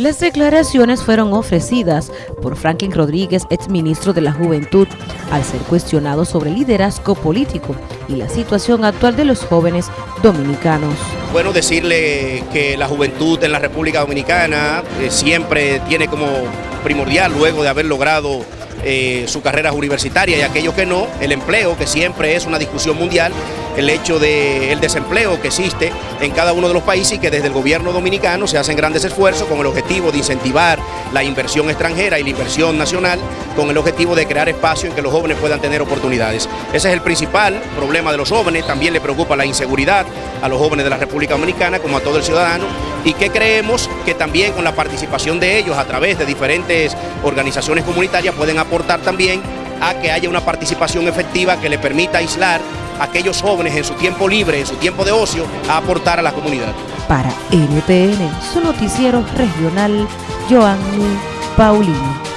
Las declaraciones fueron ofrecidas por Franklin Rodríguez, exministro de la Juventud, al ser cuestionado sobre liderazgo político y la situación actual de los jóvenes dominicanos. Bueno, decirle que la juventud en la República Dominicana eh, siempre tiene como primordial, luego de haber logrado eh, su carrera universitaria y aquello que no, el empleo, que siempre es una discusión mundial, el hecho del desempleo que existe en cada uno de los países y que desde el gobierno dominicano se hacen grandes esfuerzos con el objetivo de incentivar la inversión extranjera y la inversión nacional con el objetivo de crear espacio en que los jóvenes puedan tener oportunidades. Ese es el principal problema de los jóvenes, también le preocupa la inseguridad a los jóvenes de la República Dominicana como a todo el ciudadano y que creemos que también con la participación de ellos a través de diferentes organizaciones comunitarias pueden aportar también a que haya una participación efectiva que le permita aislar a aquellos jóvenes en su tiempo libre, en su tiempo de ocio, a aportar a la comunidad. Para NTN, su noticiero regional, Joanny Paulino.